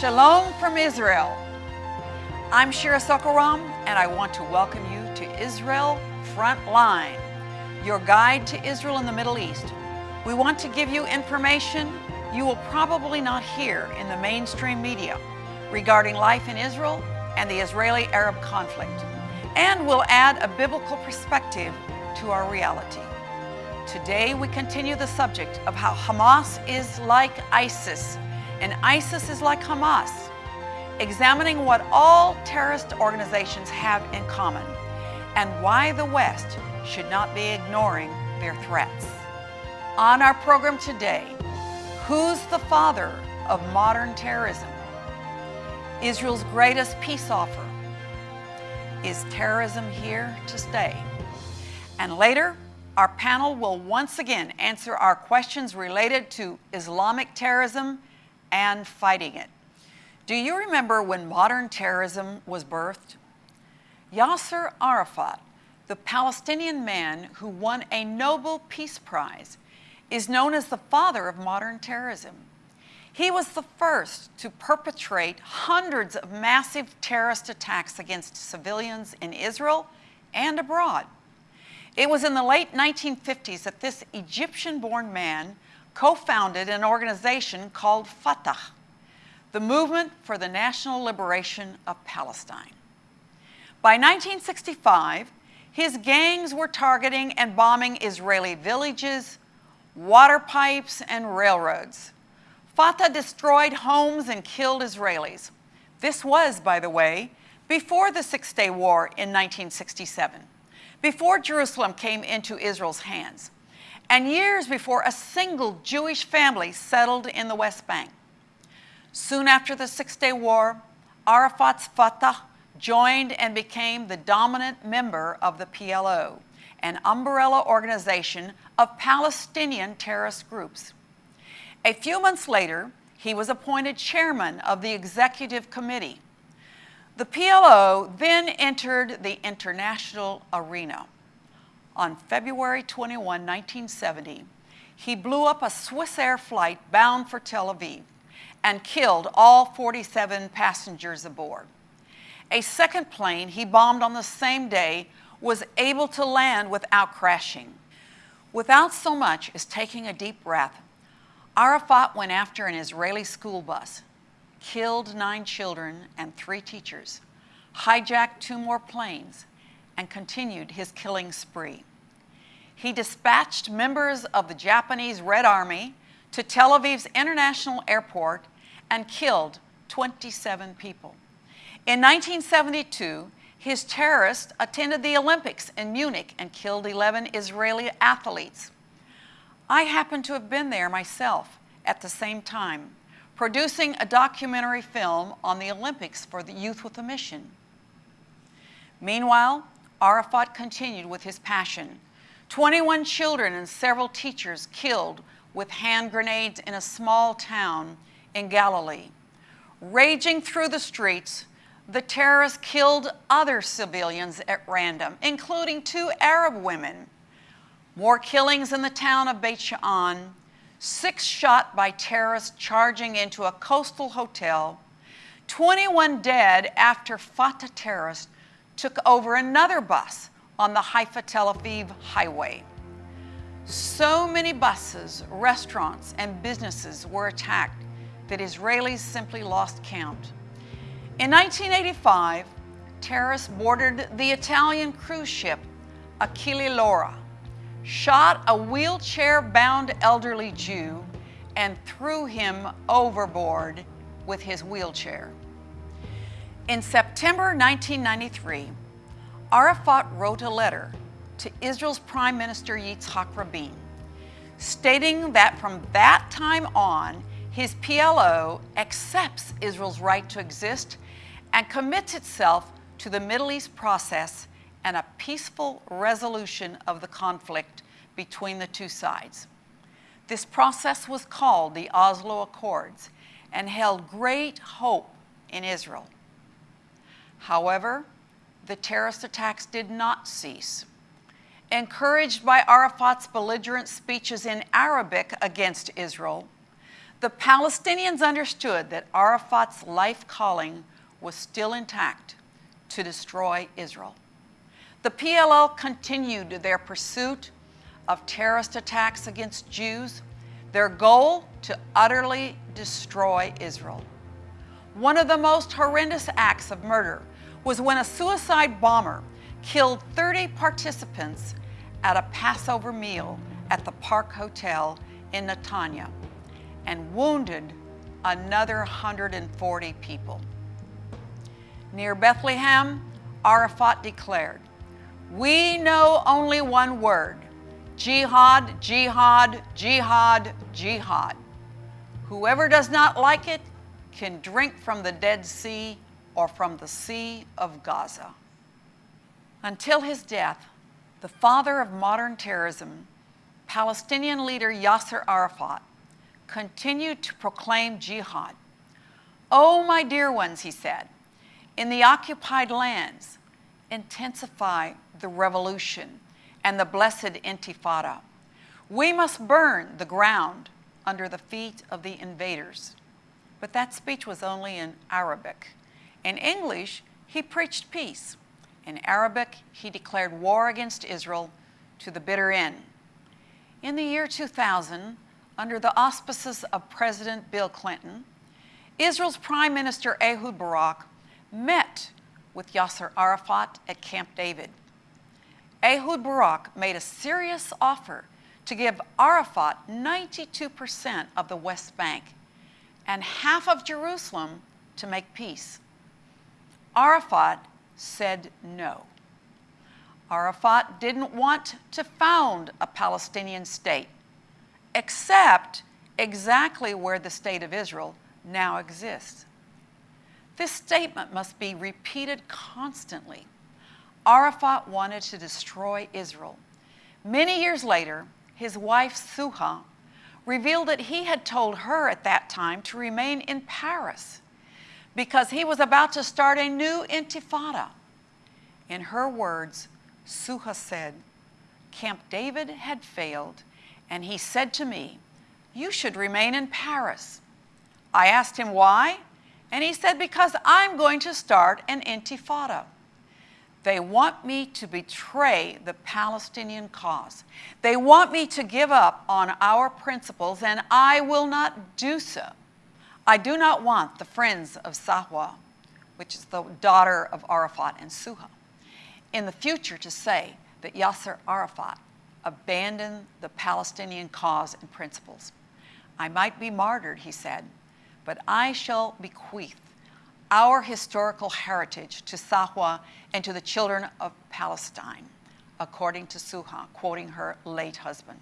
Shalom from Israel. I'm Shira Sorko-Ram, and I want to welcome you to Israel Frontline, your guide to Israel in the Middle East. We want to give you information you will probably not hear in the mainstream media regarding life in Israel and the Israeli-Arab conflict. And we'll add a biblical perspective to our reality. Today we continue the subject of how Hamas is like ISIS and ISIS is like Hamas, examining what all terrorist organizations have in common and why the West should not be ignoring their threats. On our program today, who's the father of modern terrorism? Israel's greatest peace offer. Is terrorism here to stay? And later, our panel will once again answer our questions related to Islamic terrorism and fighting it. Do you remember when modern terrorism was birthed? Yasser Arafat, the Palestinian man who won a Nobel Peace Prize, is known as the father of modern terrorism. He was the first to perpetrate hundreds of massive terrorist attacks against civilians in Israel and abroad. It was in the late 1950s that this Egyptian-born man co-founded an organization called Fatah, the Movement for the National Liberation of Palestine. By 1965, his gangs were targeting and bombing Israeli villages, water pipes, and railroads. Fatah destroyed homes and killed Israelis. This was, by the way, before the Six-Day War in 1967, before Jerusalem came into Israel's hands and years before a single Jewish family settled in the West Bank. Soon after the Six-Day War, Arafat's Fatah joined and became the dominant member of the PLO, an umbrella organization of Palestinian terrorist groups. A few months later, he was appointed chairman of the executive committee. The PLO then entered the international arena on February 21, 1970, he blew up a Swiss Air flight bound for Tel Aviv and killed all 47 passengers aboard. A second plane he bombed on the same day was able to land without crashing. Without so much as taking a deep breath, Arafat went after an Israeli school bus, killed nine children and three teachers, hijacked two more planes, and continued his killing spree he dispatched members of the Japanese Red Army to Tel Aviv's international airport and killed 27 people. In 1972, his terrorists attended the Olympics in Munich and killed 11 Israeli athletes. I happened to have been there myself at the same time, producing a documentary film on the Olympics for the Youth with a Mission. Meanwhile, Arafat continued with his passion 21 children and several teachers killed with hand grenades in a small town in Galilee. Raging through the streets, the terrorists killed other civilians at random, including two Arab women. More killings in the town of Beit Sha'an, six shot by terrorists charging into a coastal hotel, 21 dead after Fatah terrorists took over another bus on the Haifa Tel Aviv highway. So many buses, restaurants, and businesses were attacked that Israelis simply lost count. In 1985, terrorists boarded the Italian cruise ship Achille Lauro, shot a wheelchair-bound elderly Jew, and threw him overboard with his wheelchair. In September 1993, Arafat wrote a letter to Israel's Prime Minister Yitzhak Rabin, stating that from that time on, his PLO accepts Israel's right to exist and commits itself to the Middle East process and a peaceful resolution of the conflict between the two sides. This process was called the Oslo Accords and held great hope in Israel. However, the terrorist attacks did not cease. Encouraged by Arafat's belligerent speeches in Arabic against Israel, The Palestinians understood that Arafat's life calling was still intact to destroy Israel. The PLO continued their pursuit of terrorist attacks against Jews, their goal to utterly destroy Israel. One of the most horrendous acts of murder was when a suicide bomber killed 30 participants at a Passover meal at the Park Hotel in Netanya and wounded another 140 people. Near Bethlehem, Arafat declared, We know only one word jihad, jihad, jihad, jihad. Whoever does not like it can drink from the Dead Sea or from the Sea of Gaza. Until his death, the father of modern terrorism, Palestinian leader Yasser Arafat, continued to proclaim jihad. Oh, my dear ones, he said, in the occupied lands, intensify the revolution and the blessed intifada. We must burn the ground under the feet of the invaders. But that speech was only in Arabic. In English, he preached peace. In Arabic, he declared war against Israel to the bitter end. In the year 2000, under the auspices of President Bill Clinton, Israel's Prime Minister Ehud Barak met with Yasser Arafat at Camp David. Ehud Barak made a serious offer to give Arafat 92% of the West Bank and half of Jerusalem to make peace. Arafat said no. Arafat didn't want to found a Palestinian state, except exactly where the state of Israel now exists. This statement must be repeated constantly. Arafat wanted to destroy Israel. Many years later, his wife Suha revealed that he had told her at that time to remain in Paris because he was about to start a new intifada. In her words, Suha said, Camp David had failed, and he said to me, You should remain in Paris. I asked him why, and he said, Because I'm going to start an intifada. They want me to betray the Palestinian cause. They want me to give up on our principles, and I will not do so. I do not want the friends of Zahwa, which is the daughter of Arafat and Suha, in the future to say that Yasser Arafat abandoned the Palestinian cause and principles. I might be martyred, he said, but I shall bequeath our historical heritage to Zahwa and to the children of Palestine, according to Suha, quoting her late husband.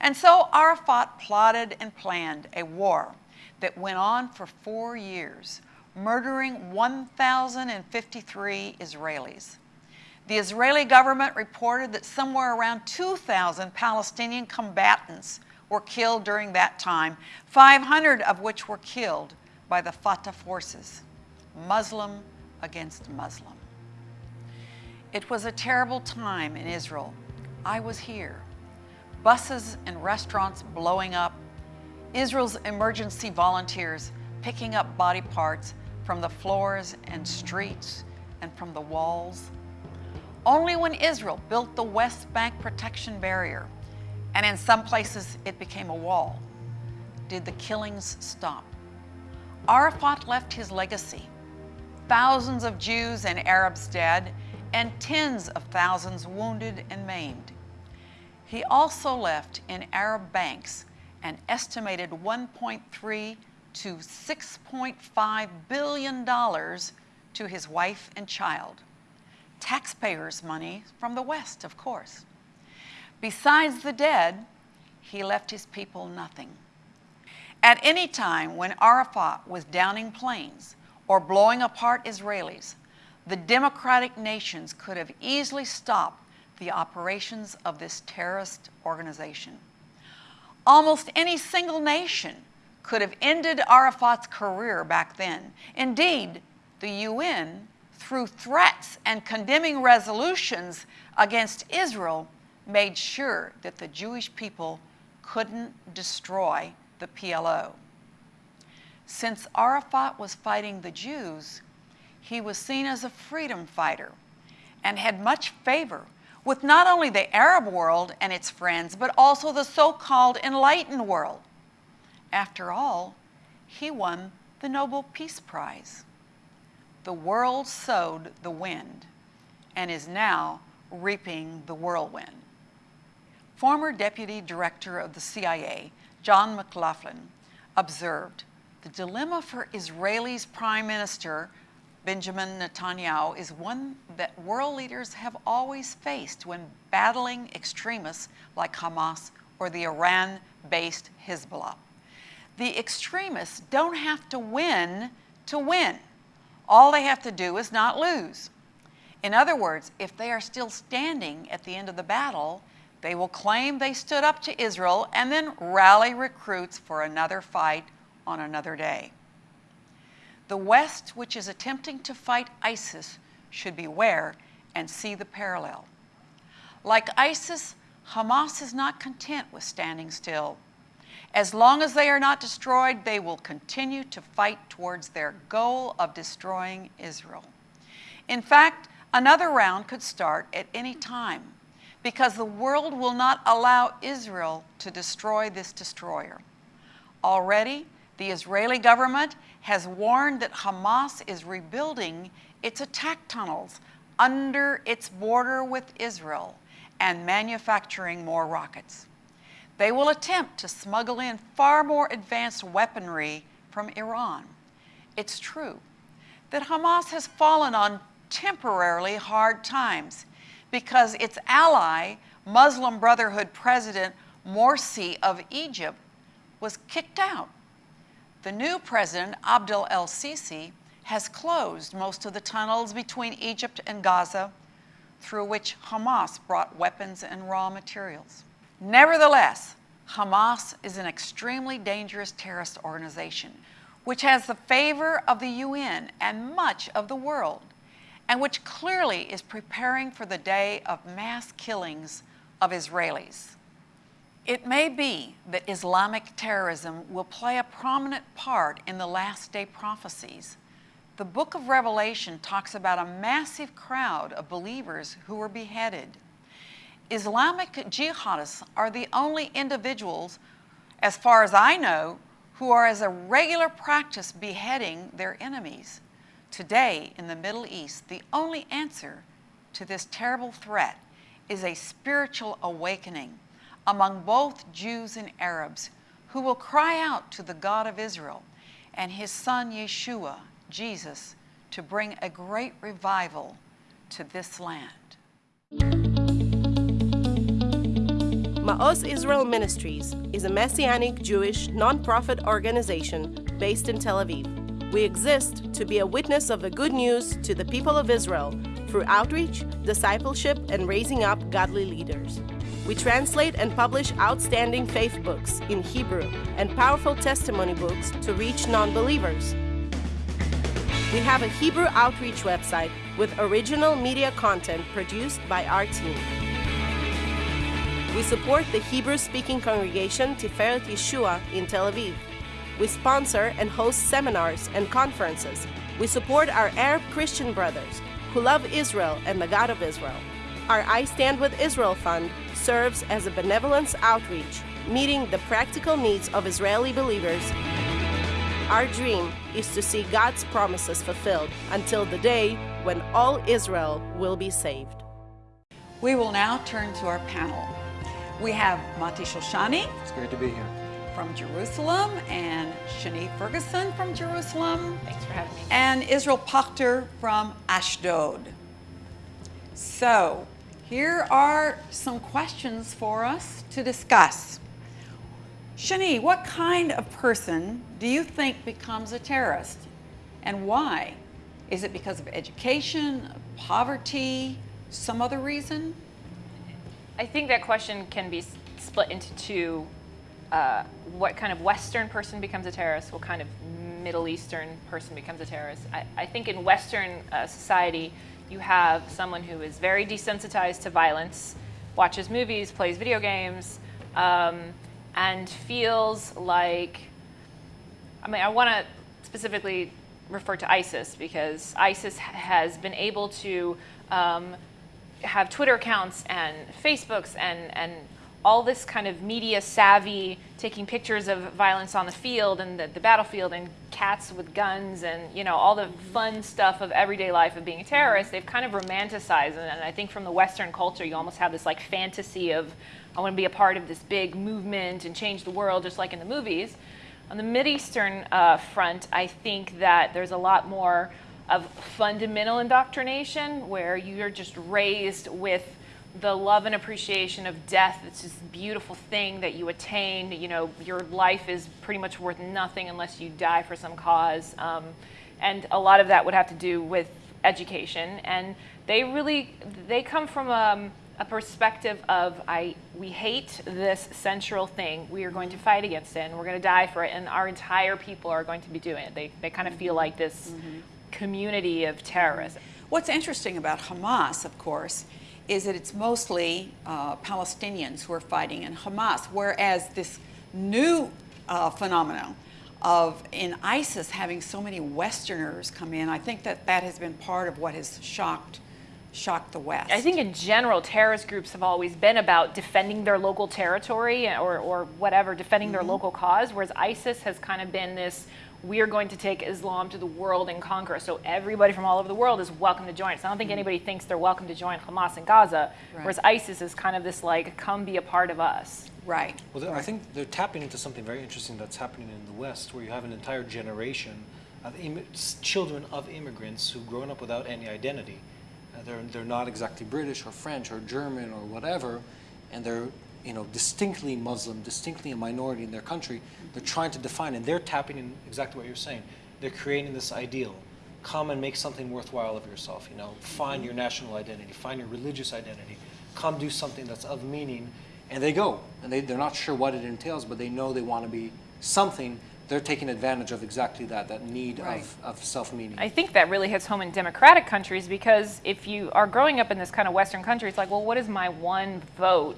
And so Arafat plotted and planned a war that went on for four years, murdering 1,053 Israelis. The Israeli government reported that somewhere around 2,000 Palestinian combatants were killed during that time, 500 of which were killed by the Fatah forces. Muslim against Muslim. It was a terrible time in Israel. I was here. Buses and restaurants blowing up, Israel's emergency volunteers picking up body parts from the floors and streets and from the walls. Only when Israel built the West Bank protection barrier, and in some places it became a wall, did the killings stop. Arafat left his legacy thousands of Jews and Arabs dead, and tens of thousands wounded and maimed. He also left in Arab banks an estimated 1.3 to 6.5 billion dollars to his wife and child. Taxpayers' money from the West, of course. Besides the dead, he left his people nothing. At any time when Arafat was downing planes, or blowing apart Israelis, the democratic nations could have easily stopped the operations of this terrorist organization. Almost any single nation could have ended Arafat's career back then. Indeed, the UN, through threats and condemning resolutions against Israel, made sure that the Jewish people couldn't destroy the PLO. Since Arafat was fighting the Jews, he was seen as a freedom fighter and had much favor with not only the Arab world and its friends, but also the so-called enlightened world. After all, he won the Nobel Peace Prize. The world sowed the wind and is now reaping the whirlwind. Former Deputy Director of the CIA, John McLaughlin, observed, the dilemma for Israel's Prime Minister Benjamin Netanyahu is one that world leaders have always faced when battling extremists like Hamas or the Iran-based Hezbollah. The extremists don't have to win to win. All they have to do is not lose. In other words, if they are still standing at the end of the battle, they will claim they stood up to Israel and then rally recruits for another fight on another day. The West, which is attempting to fight ISIS, should beware and see the parallel. Like ISIS, Hamas is not content with standing still. As long as they are not destroyed, they will continue to fight towards their goal of destroying Israel. In fact, another round could start at any time because the world will not allow Israel to destroy this destroyer. Already, the Israeli government has warned that Hamas is rebuilding its attack tunnels under its border with Israel and manufacturing more rockets. They will attempt to smuggle in far more advanced weaponry from Iran. It's true that Hamas has fallen on temporarily hard times because its ally, Muslim Brotherhood President Morsi of Egypt, was kicked out the new president, Abdel el-Sisi, has closed most of the tunnels between Egypt and Gaza through which Hamas brought weapons and raw materials. Nevertheless, Hamas is an extremely dangerous terrorist organization which has the favor of the UN and much of the world, and which clearly is preparing for the day of mass killings of Israelis. It may be that Islamic terrorism will play a prominent part in the last day prophecies. The book of Revelation talks about a massive crowd of believers who were beheaded. Islamic jihadists are the only individuals, as far as I know, who are as a regular practice beheading their enemies. Today, in the Middle East, the only answer to this terrible threat is a spiritual awakening among both Jews and Arabs who will cry out to the God of Israel and his son Yeshua, Jesus, to bring a great revival to this land. Ma'oz Israel Ministries is a Messianic Jewish nonprofit organization based in Tel Aviv. We exist to be a witness of the good news to the people of Israel through outreach, discipleship, and raising up godly leaders. We translate and publish outstanding faith books in Hebrew and powerful testimony books to reach non believers. We have a Hebrew outreach website with original media content produced by our team. We support the Hebrew speaking congregation Tiferet Yeshua in Tel Aviv. We sponsor and host seminars and conferences. We support our Arab Christian brothers who love Israel and the God of Israel. Our I Stand with Israel Fund serves as a benevolence outreach, meeting the practical needs of Israeli believers. Our dream is to see God's promises fulfilled until the day when all Israel will be saved. We will now turn to our panel. We have Mati Shoshani. It's great to be here. From Jerusalem and Shani Ferguson from Jerusalem. Thanks for having me. And Israel Pochtar from Ashdod. So, here are some questions for us to discuss. Shani, what kind of person do you think becomes a terrorist and why? Is it because of education, poverty, some other reason? I think that question can be split into two. Uh, what kind of Western person becomes a terrorist? What kind of Middle Eastern person becomes a terrorist? I, I think in Western uh, society, you have someone who is very desensitized to violence, watches movies, plays video games, um, and feels like I mean, I want to specifically refer to ISIS because ISIS has been able to um, have Twitter accounts and Facebooks and, and all this kind of media savvy, taking pictures of violence on the field and the, the, battlefield and cats with guns and you know all the fun stuff of everyday life of being a terrorist, they've kind of romanticized it. and I think from the Western culture you almost have this like fantasy of I want to be a part of this big movement and change the world just like in the movies. On the Mideastern uh, front, I think that there's a lot more of fundamental indoctrination where you're just raised with the love and appreciation of death. It's this beautiful thing that you attain. You know, your life is pretty much worth nothing unless you die for some cause. Um, and a lot of that would have to do with education. And they really, they come from um, a perspective of I, we hate this central thing. We are going to fight against it and we're going to die for it. And our entire people are going to be doing it. They, they kind of feel like this mm-hmm. community of terrorists. What's interesting about Hamas, of course, is that it's mostly uh, Palestinians who are fighting in Hamas, whereas this new uh, phenomenon of in ISIS having so many Westerners come in, I think that that has been part of what has shocked shocked the West. I think in general, terrorist groups have always been about defending their local territory or, or whatever, defending mm -hmm. their mm-hmm. local cause, whereas ISIS has kind of been this we are going to take Islam to the world and conquer. So everybody from all over the world is welcome to join us. I don't think mm-hmm. anybody thinks they're welcome to join Hamas in Gaza, right. whereas ISIS is kind of this like, come be a part of us. Right. Well, I think they're tapping into something very interesting that's happening in the West, where you have an entire generation of children of immigrants who've grown up without any identity. Uh, they're, they're not exactly British or French or German or whatever, and they're you know, distinctly Muslim, distinctly a minority in their country, they're trying to define, and they're tapping in exactly what you're saying. They're creating this ideal. Come and make something worthwhile of yourself, you know, find your national identity, find your religious identity, come do something that's of meaning, and they go. And they, they're not sure what it entails, but they know they want to be something they're taking advantage of exactly that, that need right. of, of self-meaning. I think that really hits home in democratic countries because if you are growing up in this kind of Western country, it's like, well, what is my one vote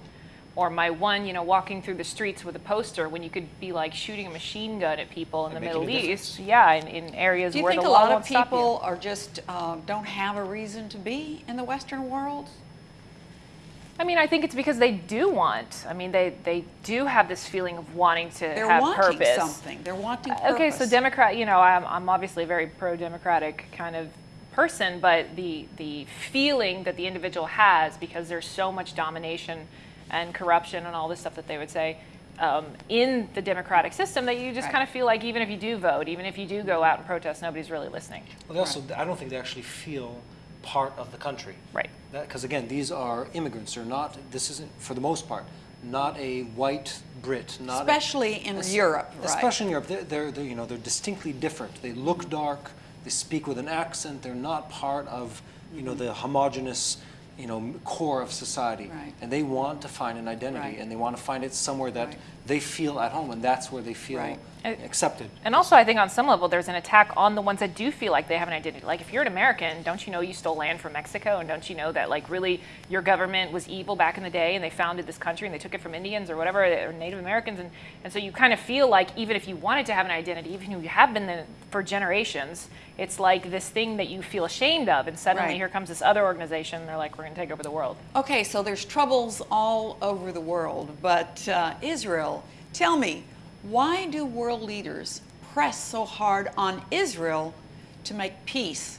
or my one, you know, walking through the streets with a poster when you could be like shooting a machine gun at people in the Middle East. Yeah, in, in areas where the law Do you think a lot of people are just uh, don't have a reason to be in the Western world? I mean, I think it's because they do want. I mean, they, they do have this feeling of wanting to They're have wanting purpose. something. They're wanting purpose. Okay, so Democrat, you know, I'm, I'm obviously a very pro-democratic kind of person, but the the feeling that the individual has because there's so much domination and corruption and all this stuff that they would say um, in the democratic system that you just right. kind of feel like even if you do vote, even if you do go out and protest, nobody's really listening. Well, they also, I don't think they actually feel part of the country. Right. Because again, these are immigrants. They're not, this isn't, for the most part, not a white Brit. Not especially a, in Europe, Especially in Europe. They're, they're, they're, you know, they're distinctly different. They look dark. They speak with an accent. They're not part of, you know, the homogenous you know, core of society. Right. And they want to find an identity right. and they want to find it somewhere that right. They feel at home and that's where they feel accepted. And also I think on some level there's an attack on the ones that do feel like they have an identity. Like if you're an American, don't you know you stole land from Mexico and don't you know that like really your government was evil back in the day and they founded this country and they took it from Indians or whatever or Native Americans and, and so you kind of feel like even if you wanted to have an identity, even if you have been the, for generations, it's like this thing that you feel ashamed of and suddenly right. here comes this other organization and they're like we're going to take over the world. Okay, so there's troubles all over the world, but uh, Israel, tell me, why do world leaders press so hard on Israel to make peace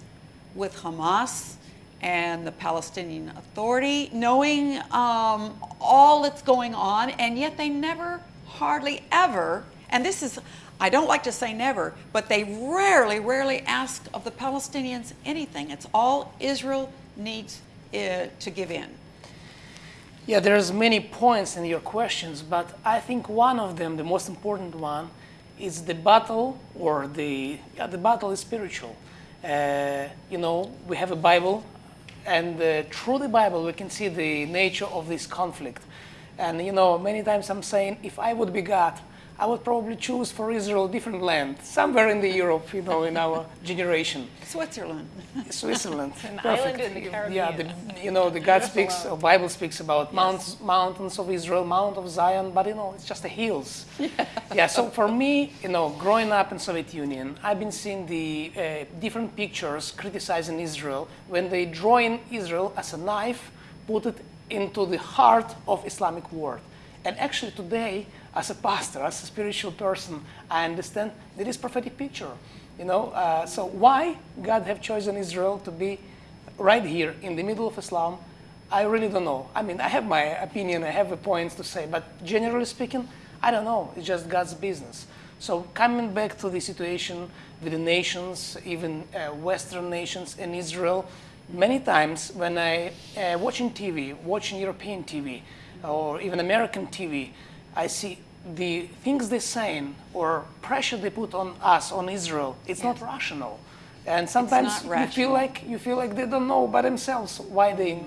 with Hamas and the Palestinian Authority, knowing um, all that's going on, and yet they never, hardly ever, and this is, I don't like to say never, but they rarely, rarely ask of the Palestinians anything. It's all Israel needs uh, to give in. Yeah, there's many points in your questions, but I think one of them, the most important one, is the battle, or the yeah, the battle is spiritual. Uh, you know, we have a Bible, and uh, through the Bible we can see the nature of this conflict. And you know, many times I'm saying, if I would be God, I would probably choose for Israel a different land, somewhere in the Europe, you know, in our generation. Switzerland. Switzerland. An Perfect. island in the Yeah, the, you know, the God speaks, the Bible speaks about mountains, mountains of Israel, Mount of Zion, but you know, it's just the hills. Yeah. so for me, you know, growing up in Soviet Union, I've been seeing the uh, different pictures criticizing Israel when they draw in Israel as a knife, put it into the heart of Islamic world. And actually today, as a pastor, as a spiritual person, I understand that is prophetic picture. You know, uh, so why God have chosen Israel to be right here in the middle of Islam? I really don't know. I mean, I have my opinion, I have a points to say, but generally speaking, I don't know. It's just God's business. So coming back to the situation with the nations, even uh, Western nations and Israel, many times when I uh, watching TV, watching European TV, or even American TV, I see the things they're saying or pressure they put on us, on Israel, it's not rational. And sometimes you feel like you feel like they don't know by themselves why they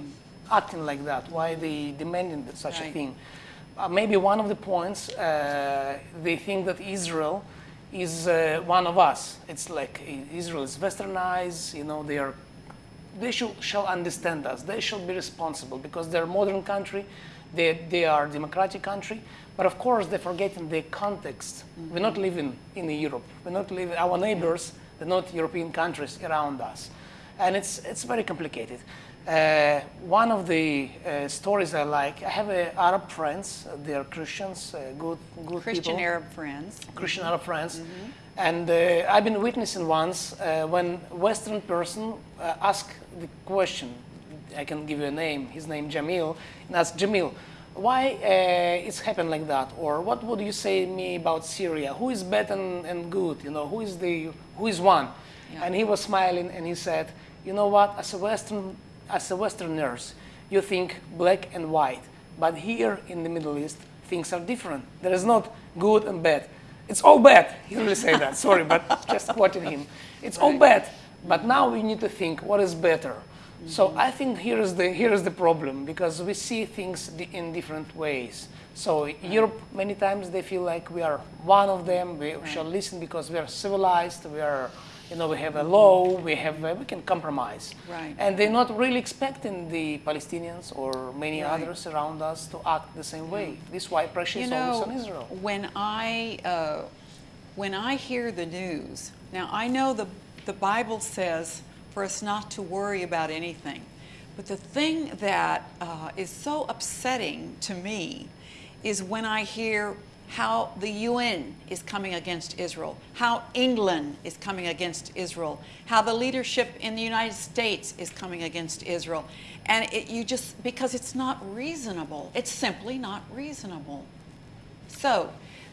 acting like that, why they demanding such a thing. Uh, maybe one of the points uh, they think that Israel is uh, one of us. It's like Israel is westernized, you know, they are they should, shall understand us. They should be responsible because they're a modern country, they, they are a democratic country. But of course, they're forgetting the context. We're not living in Europe. We're not living, our neighbors, they're not European countries around us. And it's, it's very complicated. Uh, one of the uh, stories I like, I have uh, Arab friends, they are Christians, uh, good, good Christian people. Arab friends. Christian Arab friends. Mm-hmm. And uh, I've been witnessing once uh, when Western person uh, asked the question, I can give you a name, his name Jamil, and asked Jamil, why uh, it's happened like that? Or what would you say me about Syria? Who is bad and, and good? You know, who is the, who is one? Yeah. And he was smiling and he said, you know what, as a Western, as a Westerners, you think black and white. But here in the Middle East, things are different. There is not good and bad. It's all bad. He really say that. Sorry, but just quoting him. It's all bad. But now we need to think what is better. So I think here is the here is the problem because we see things di- in different ways. So Europe many times they feel like we are one of them. We shall listen because we are civilized. We are, you know, we have a law. We have uh, we can compromise. Right. And they're not really expecting the Palestinians or many Right. others around us to act the same way. This is why pressure You is know, always on Israel. when I uh, when I hear the news, now I know the the Bible says for us not to worry about anything, but the thing that uh, is so upsetting to me is when I hear how the UN is coming against Israel, how England is coming against Israel, how the leadership in the United States is coming against Israel. And it, you just, because it's not reasonable, it's simply not reasonable. So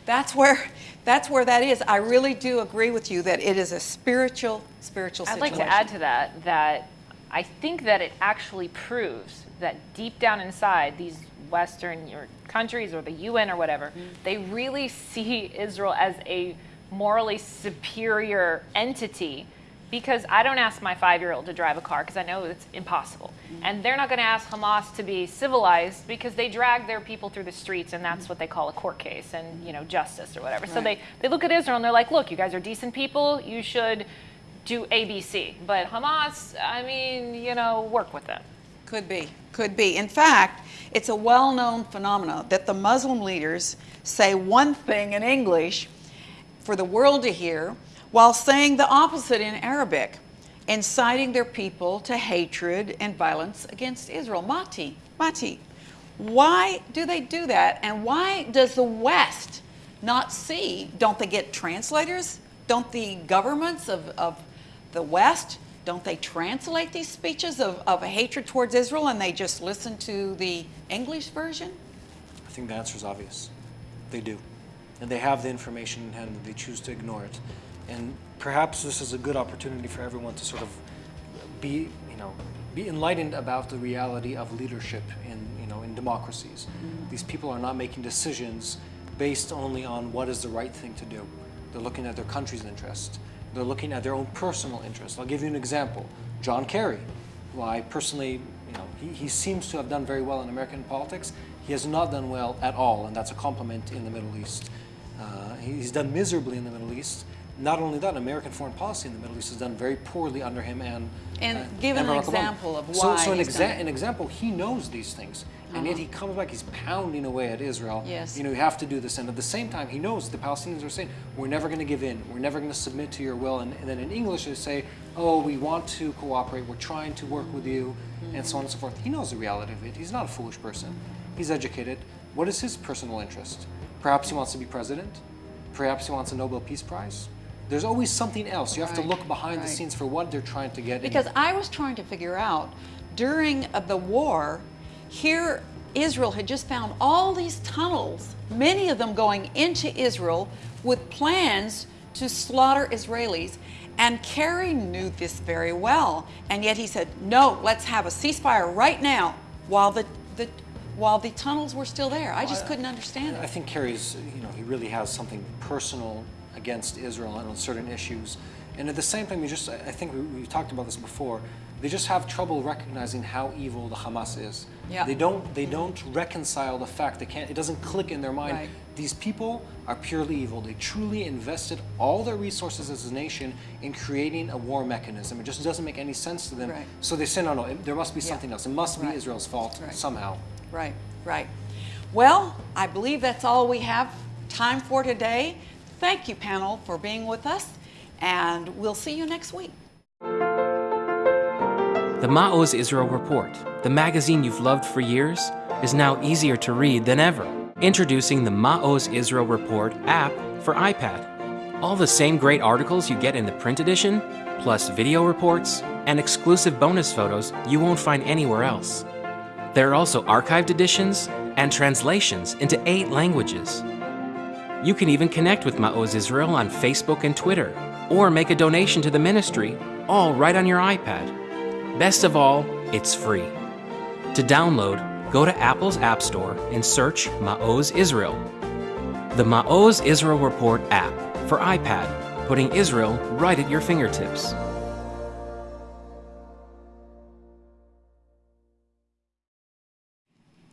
that's where that's where that is. I really do agree with you that it is a spiritual spiritual I'd situation. like to add to that that I think that it actually proves that deep down inside these Western or countries or the UN or whatever, mm-hmm. they really see Israel as a morally superior entity. Because I don't ask my five-year-old to drive a car because I know it's impossible, mm-hmm. and they're not going to ask Hamas to be civilized because they drag their people through the streets, and that's mm-hmm. what they call a court case and you know justice or whatever. So they they look at Israel and they're like, look, you guys are decent people. You should do ABC. But Hamas, I mean, you know, work with them. Could be, could be. In fact, it's a well-known phenomenon that the Muslim leaders say one thing in English for the world to hear, while saying the opposite in Arabic, inciting their people to hatred and violence against Israel. Mati, Mati, why do they do that? And why does the West not see? Don't they get translators? Don't the governments of, of the West, don't they translate these speeches of, of hatred towards Israel and they just listen to the English version? I think the answer is obvious. They do. And they have the information in hand and they choose to ignore it. And perhaps this is a good opportunity for everyone to sort of be, you know, be enlightened about the reality of leadership in, you know, in democracies. These people are not making decisions based only on what is the right thing to do. They're looking at their country's interest. They're looking at their own personal interest. I'll give you an example. John Kerry, who I personally, you know, he, he seems to have done very well in American politics. He has not done well at all, and that's a compliment in the Middle East. Uh, he's done miserably in the Middle East. Not only that, American foreign policy in the Middle East has done very poorly under him and. And uh, give an Barack Obama. example of So, why so an, he's done an example, he knows these things, and yet he comes back, he's pounding away at Israel. Yes. You know, you have to do this, and at the same time, he knows the Palestinians are saying, "We're never going to give in. We're never going to submit to your will." And, and then in English, they say, "Oh, we want to cooperate. We're trying to work with you," and so on and so forth. He knows the reality of it. He's not a foolish person. He's educated. What is his personal interest? Perhaps he wants to be president. Perhaps he wants a Nobel Peace Prize. There's always something else. You have to look behind the scenes for what they're trying to get. in. Because I was trying to figure out during uh, the war, here Israel had just found all these tunnels, many of them going into Israel with plans to slaughter Israelis. And Kerry knew this very well. And yet he said, no, let's have a ceasefire right now while the, the, while the tunnels were still there. I just couldn't understand I it. I think Kerry's, you know, he really has something personal against Israel and on certain issues. And at the same time, you just, I think we, we talked about this before, they just have trouble recognizing how evil the Hamas is. Yeah. They don't, they don't reconcile the fact, they can't, it doesn't click in their mind. Right. These people are purely evil. They truly invested all their resources as a nation in creating a war mechanism. It just doesn't make any sense to them. Right. So they say, no, no, it- there must be Yeah. something else. It must be Right. Israel's fault somehow. Right, right. Well, I believe that's all we have time for today. Thank you, panel, for being with us, and we'll see you next week. The Ma'oz Israel Report, the magazine you've loved for years, is now easier to read than ever. Introducing the Ma'oz Israel Report app for iPad. All the same great articles you get in the print edition, plus video reports and exclusive bonus photos you won't find anywhere else. There are also archived editions and translations into eight languages. You can even connect with Ma'oz Israel on Facebook and Twitter, or make a donation to the ministry, all right on your iPad. Best of all, it's free. To download, go to Apple's App Store and search Ma'oz Israel. The Ma'oz Israel Report app for iPad, putting Israel right at your fingertips.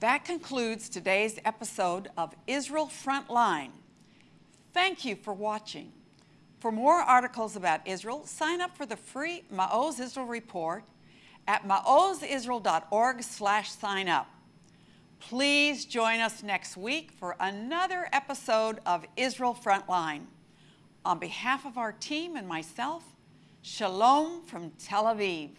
That concludes today's episode of Israel Frontline. Thank you for watching. For more articles about Israel, sign up for the free Ma'oz Israel report at maozisrael.org slash sign up. Please join us next week for another episode of Israel Frontline. On behalf of our team and myself, shalom from Tel Aviv.